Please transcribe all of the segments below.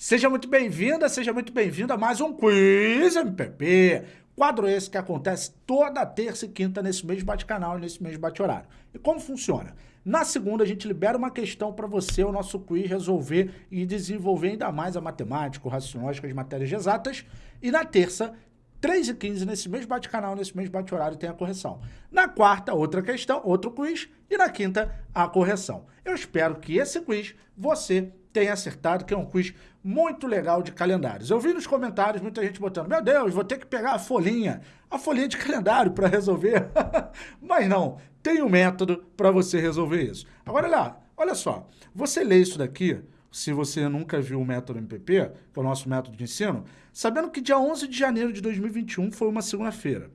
Seja muito bem-vinda, seja muito bem-vindo a mais um Quiz MPP. Quadro esse que acontece toda terça e quinta nesse mesmo bate-canal e nesse mesmo bate-horário. E como funciona? Na segunda, a gente libera uma questão para você, o nosso quiz, resolver e desenvolver ainda mais a matemática, o raciocínio, as matérias exatas. E na terça, 3 e 15 nesse mesmo bate-canal, nesse mesmo bate-horário, tem a correção. Na quarta, outra questão, outro quiz. E na quinta, a correção. Eu espero que esse quiz você tenha acertado, que é um quiz muito legal de calendários. Eu vi nos comentários muita gente botando, meu Deus, vou ter que pegar a folhinha, a folhinha de calendário para resolver. Mas não, tem um método para você resolver isso. Agora, olha, olha só, você lê isso daqui, se você nunca viu o método MPP, que é o nosso método de ensino, sabendo que dia 11 de janeiro de 2021 foi uma segunda-feira.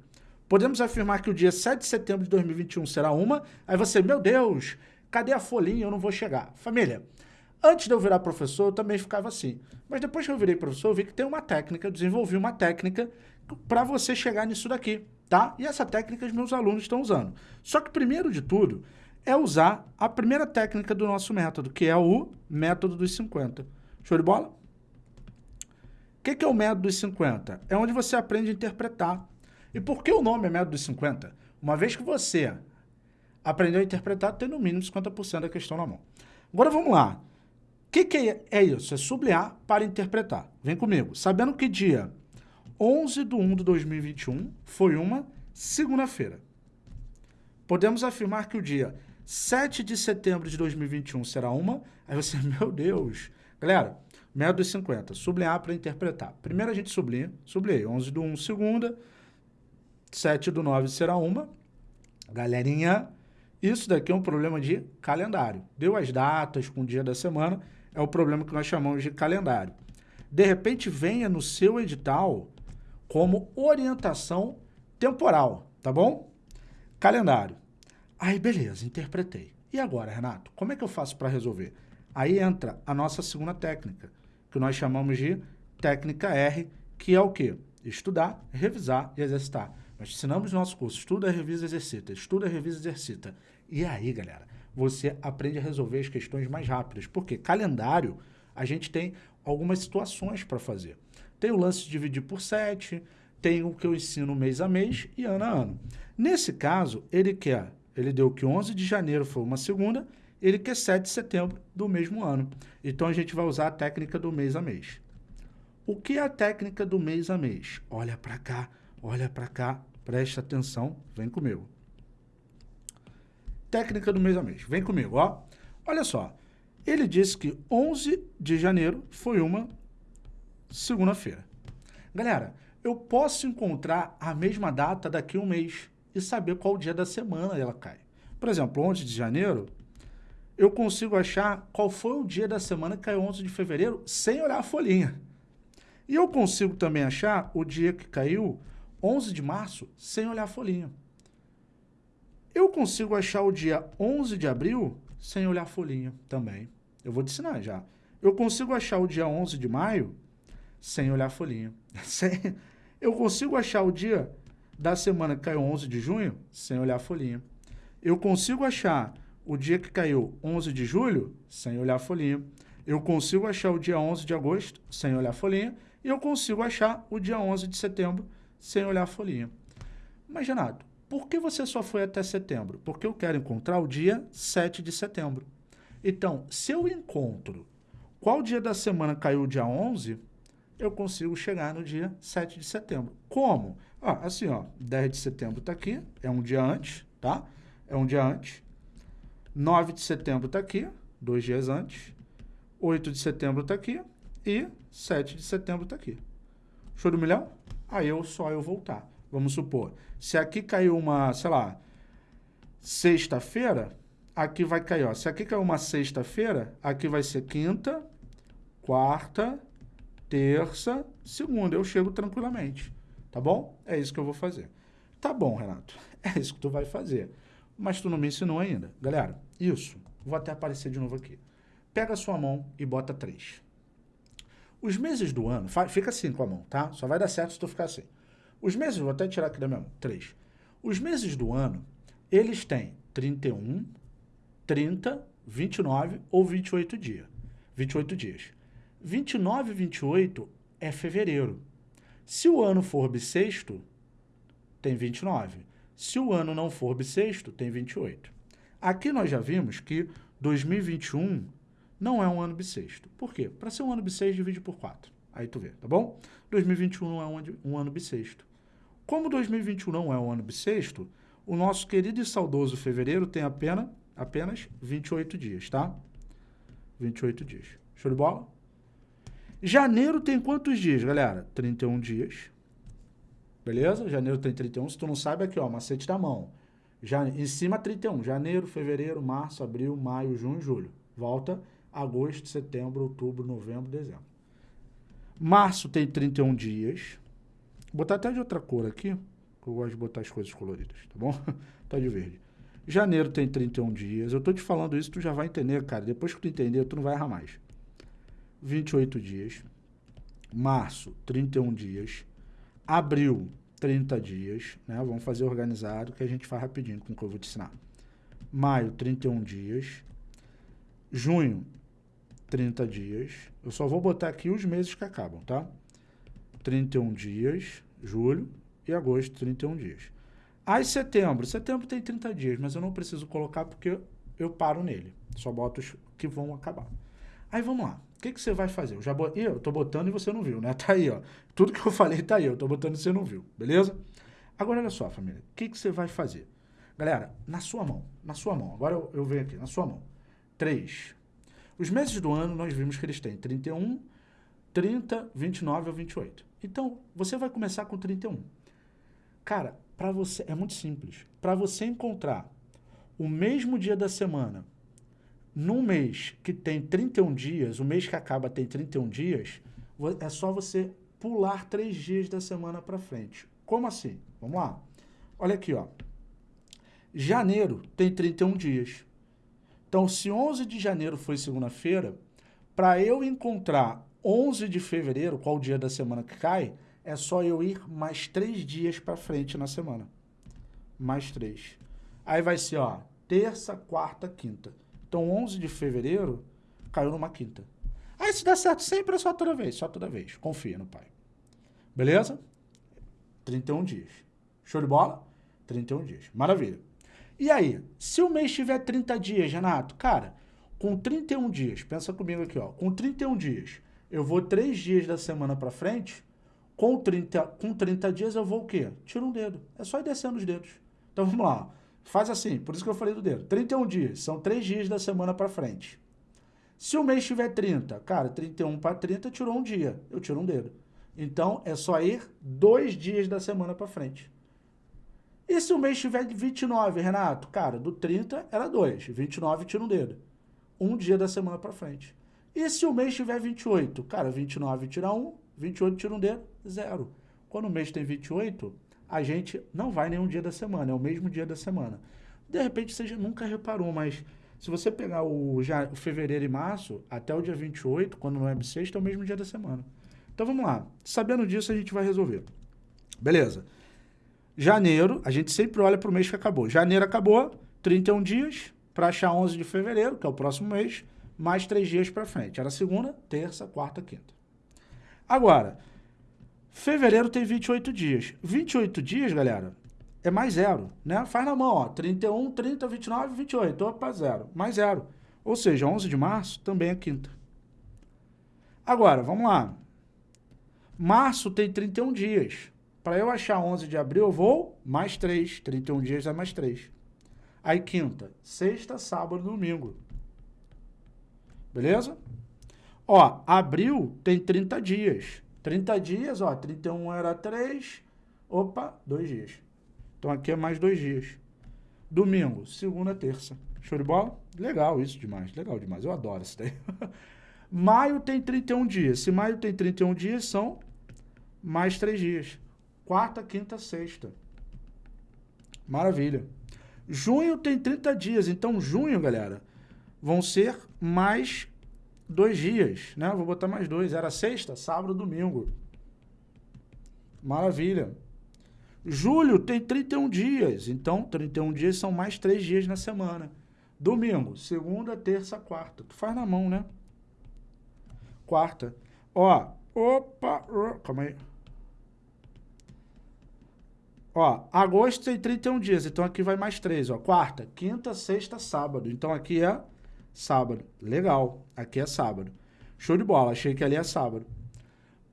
Podemos afirmar que o dia 7 de setembro de 2021 será uma, aí você, meu Deus, cadê a folhinha? Eu não vou chegar. Família, antes de eu virar professor, eu também ficava assim. Mas depois que eu virei professor, eu vi que tem uma técnica, eu desenvolvi uma técnica para você chegar nisso daqui, tá? E essa técnica os meus alunos estão usando. Só que primeiro de tudo, é usar a primeira técnica do nosso método, que é o método dos 50. Show de bola? O que, que é o método dos 50? É onde você aprende a interpretar. E por que o nome é método dos 50? Uma vez que você aprendeu a interpretar, tem no mínimo 50% da questão na mão. Agora vamos lá. Que, que é isso? É sublinhar para interpretar. Vem comigo. Sabendo que dia 11 de 1 de 2021 foi uma segunda-feira. Podemos afirmar que o dia 7 de setembro de 2021 será uma. Aí você, meu Deus. Galera, método dos 50, sublinhar para interpretar. Primeiro a gente sublinha, sublinhei. 11 do 1, segunda. 7 do 9 será uma. Galerinha, isso daqui é um problema de calendário. Deu as datas com o dia da semana, é o problema que nós chamamos de calendário. De repente, venha no seu edital como orientação temporal, tá bom? Calendário. Aí, beleza, interpretei. E agora, Renato, como é que eu faço para resolver? Aí entra a nossa segunda técnica, que nós chamamos de técnica R, que é o quê? Estudar, revisar e exercitar. Nós ensinamos no nosso curso, estuda, revisa, exercita, estuda, revisa, exercita. E aí, galera, você aprende a resolver as questões mais rápidas. Porque calendário, a gente tem algumas situações para fazer. Tem o lance de dividir por 7, tem o que eu ensino mês a mês e ano a ano. Nesse caso, ele quer ele deu que 11 de janeiro foi uma segunda, ele quer 7 de setembro do mesmo ano. Então, a gente vai usar a técnica do mês a mês. O que é a técnica do mês a mês? Olha para cá, olha para cá, preste atenção, vem comigo. Técnica do mês a mês, vem comigo, ó. Olha só, ele disse que 11 de janeiro foi uma segunda-feira. Galera, eu posso encontrar a mesma data daqui a um mês e saber qual dia da semana ela cai. Por exemplo, 11 de janeiro, eu consigo achar qual foi o dia da semana que caiu 11 de fevereiro sem olhar a folhinha. E eu consigo também achar o dia que caiu 11 de março sem olhar a folhinha. Eu consigo achar o dia 11 de abril sem olhar a folhinha também. Eu vou te ensinar já. Eu consigo achar o dia 11 de maio sem olhar a folhinha. Eu consigo achar o dia da semana que caiu 11 de junho, sem olhar a folhinha. Eu consigo achar o dia que caiu 11 de julho, sem olhar a folhinha. Eu consigo achar o dia 11 de agosto, sem olhar a folhinha. E eu consigo achar o dia 11 de setembro, sem olhar a folhinha. Mas, Renato, por que você só foi até setembro? Porque eu quero encontrar o dia 7 de setembro. Então, se eu encontro qual dia da semana caiu o dia 11, eu consigo chegar no dia 7 de setembro. Como? Ah, assim, ó, 10 de setembro está aqui, é um dia antes, tá? É um dia antes. 9 de setembro está aqui, dois dias antes. 8 de setembro está aqui e 7 de setembro está aqui. Show do milhão? Aí eu só eu voltar. Vamos supor, se aqui caiu uma, sei lá, sexta-feira, aqui vai cair, ó. Se aqui caiu uma sexta-feira, aqui vai ser quinta, quarta, terça, segunda. Eu chego tranquilamente. Tá bom? É isso que eu vou fazer. Tá bom, Renato. É isso que tu vai fazer. Mas tu não me ensinou ainda. Galera, isso. Vou até aparecer de novo aqui. Pega a sua mão e bota três. Os meses do ano, fica assim com a mão, tá? Só vai dar certo se tu ficar assim. Os meses, vou até tirar aqui da minha três. Os meses do ano, eles têm 31, 30, 29 ou 28 dias. 28 dias. 29 e 28 é fevereiro. Se o ano for bissexto, tem 29. Se o ano não for bissexto, tem 28. Aqui nós já vimos que 2021 não é um ano bissexto. Por quê? Para ser um ano bissexto, divide por 4. Aí tu vê, tá bom? 2021 não é um ano bissexto. Como 2021 não é um ano bissexto, o nosso querido e saudoso fevereiro tem apenas, apenas 28 dias, tá? 28 dias. Show de bola? Janeiro tem quantos dias, galera? 31 dias. Beleza? Janeiro tem 31. Se tu não sabe, aqui, ó, macete da mão. Já, em cima, 31. Janeiro, fevereiro, março, abril, maio, junho, julho. Volta agosto, setembro, outubro, novembro, dezembro. Março tem 31 dias. Botar até de outra cor aqui, que eu gosto de botar as coisas coloridas, tá bom? tá de verde. Janeiro tem 31 dias. Eu tô te falando isso, tu já vai entender, cara. Depois que tu entender, tu não vai errar mais. 28 dias. Março, 31 dias. Abril, 30 dias. Né? Vamos fazer organizado, que a gente faz rapidinho com o que eu vou te ensinar. Maio, 31 dias. Junho, 30 dias. Eu só vou botar aqui os meses que acabam, tá? 31 dias, julho e agosto, 31 dias. Aí setembro, setembro tem 30 dias, mas eu não preciso colocar porque eu paro nele. Só boto os que vão acabar. Aí vamos lá. O que, que você vai fazer? Eu já bot... eu tô botando e você não viu, né? Tá aí, ó. Tudo que eu falei tá aí. Eu tô botando e você não viu, beleza? Agora, olha só, família. O que, que você vai fazer? Galera, na sua mão. Na sua mão. Agora eu, eu venho aqui. Na sua mão. 3. Os meses do ano, nós vimos que eles têm 31, 30, 29 ou 28. Então, você vai começar com 31. Cara, para você é muito simples. Para você encontrar o mesmo dia da semana num mês que tem 31 dias, o mês que acaba tem 31 dias, é só você pular três dias da semana para frente. Como assim? Vamos lá. Olha aqui, ó. Janeiro tem 31 dias. Então, se 11 de janeiro foi segunda-feira, para eu encontrar 11 de fevereiro, qual o dia da semana que cai, é só eu ir mais três dias para frente na semana. Mais três. Aí vai ser, ó, terça, quarta, quinta. Então, 11 de fevereiro caiu numa quinta. Aí, se der certo sempre, é só toda vez, só toda vez. Confia no pai. Beleza? 31 dias. Show de bola? 31 dias. Maravilha. E aí, se o mês tiver 30 dias, Renato, cara, com 31 dias, pensa comigo aqui, ó, com 31 dias, eu vou 3 dias da semana para frente, com 30, com 30 dias eu vou o quê? Tira um dedo. É só ir descendo os dedos. Então vamos lá. Faz assim, por isso que eu falei do dedo. 31 dias, são 3 dias da semana para frente. Se o mês tiver 30, cara, 31 para 30 tirou um dia, eu tiro um dedo. Então é só ir dois dias da semana para frente. E se o mês tiver 29, Renato? Cara, do 30 era 2, 29 tira um dedo. Um dia da semana para frente. E se o mês tiver 28? Cara, 29 tira 1, 28 tira um dedo, zero. Quando o mês tem 28, a gente não vai nenhum dia da semana, é o mesmo dia da semana. De repente você nunca reparou, mas se você pegar o, já, o fevereiro e março, até o dia 28, quando não é bissexto, é o mesmo dia da semana. Então vamos lá. Sabendo disso, a gente vai resolver. Beleza. Janeiro, a gente sempre olha para o mês que acabou. Janeiro acabou, 31 dias, para achar 11 de fevereiro, que é o próximo mês, mais 3 dias para frente. Era segunda, terça, quarta, quinta. Agora, fevereiro tem 28 dias. 28 dias, galera, é mais zero, né? Faz na mão, ó, 31, 30, 29, 28, opa, zero, mais zero. Ou seja, 11 de março também é quinta. Agora, vamos lá. Março tem 31 dias. Para eu achar 11 de abril, eu vou mais 3. 31 dias é mais 3. Aí quinta, sexta, sábado, domingo. Beleza? Ó, abril tem 30 dias. 30 dias, ó, 31 era 3. Opa, 2 dias. Então aqui é mais 2 dias. Domingo, segunda, terça. Show de bola? Legal isso demais, legal demais. Eu adoro isso daí. maio tem 31 dias. Se maio tem 31 dias, são mais 3 dias. Quarta, quinta, sexta. Maravilha. Junho tem 30 dias, então junho, galera, vão ser mais dois dias, né? Vou botar mais dois. Era sexta, sábado, domingo. Maravilha. Julho tem 31 dias, então 31 dias são mais três dias na semana. Domingo, segunda, terça, quarta. Tu faz na mão, né? quarta. Ó, opa, calma aí. Ó, agosto tem 31 dias, então aqui vai mais três, ó. Quarta, quinta, sexta, sábado. Então aqui é sábado. Legal, aqui é sábado. Show de bola, achei que ali é sábado.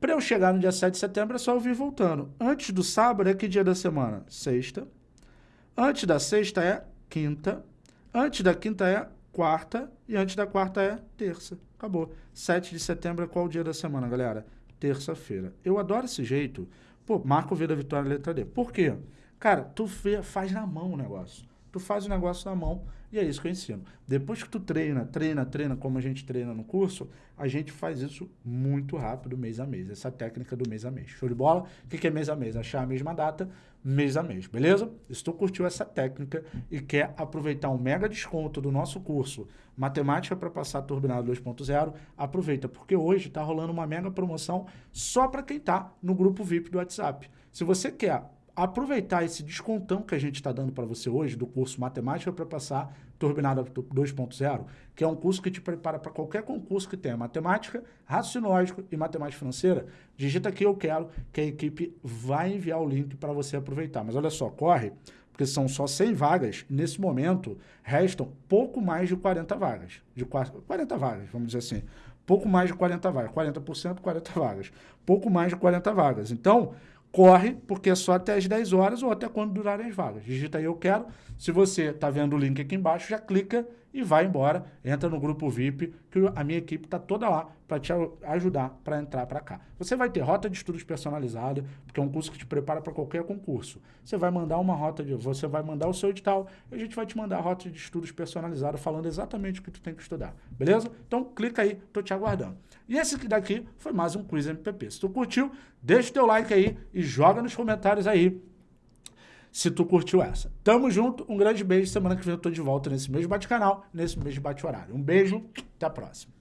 Para eu chegar no dia 7 de setembro é só eu vir voltando. Antes do sábado é que dia da semana? Sexta. Antes da sexta é quinta. Antes da quinta é quarta. E antes da quarta é terça. Acabou. 7 de setembro é qual dia da semana, galera? Terça-feira. Eu adoro esse jeito. Pô, Marco V da Vitória letra D. Por quê? Cara, tu faz na mão o negócio. Tu faz o negócio na mão e é isso que eu ensino. Depois que tu treina, treina, treina, como a gente treina no curso, a gente faz isso muito rápido, mês a mês. Essa técnica do mês a mês. Show de bola? O que é mês a mês? Achar a mesma data, mês a mês, beleza? Se tu curtiu essa técnica e quer aproveitar um mega desconto do nosso curso Matemática para passar turbinado 2.0, aproveita, porque hoje está rolando uma mega promoção só para quem está no grupo VIP do WhatsApp. Se você quer aproveitar esse descontão que a gente está dando para você hoje do curso Matemática para passar Turbinada 2.0, que é um curso que te prepara para qualquer concurso que tenha matemática, raciocínio e matemática financeira, digita aqui eu quero que a equipe vai enviar o link para você aproveitar. Mas olha só, corre, porque são só 100 vagas, nesse momento restam pouco mais de 40 vagas, de 40 vagas, vamos dizer assim, pouco mais de 40 vagas, 40%, 40 vagas, pouco mais de 40 vagas. Então, corre, porque é só até as 10 horas ou até quando durarem as vagas. Digita aí eu quero. Se você está vendo o link aqui embaixo, já clica e vai embora. Entra no grupo VIP, que a minha equipe está toda lá para te ajudar para entrar para cá. Você vai ter rota de estudos personalizada, porque é um curso que te prepara para qualquer concurso. Você vai mandar uma rota de... Você vai mandar o seu edital e a gente vai te mandar a rota de estudos personalizada falando exatamente o que tu tem que estudar. Beleza? Então clica aí, tô te aguardando. E esse daqui foi mais um Quiz MPP. Se tu curtiu, deixa o teu like aí e joga nos comentários aí se tu curtiu essa. Tamo junto, um grande beijo. Semana que vem eu tô de volta nesse mesmo bate-canal, nesse mesmo bate-horário. Um beijo, até a próxima.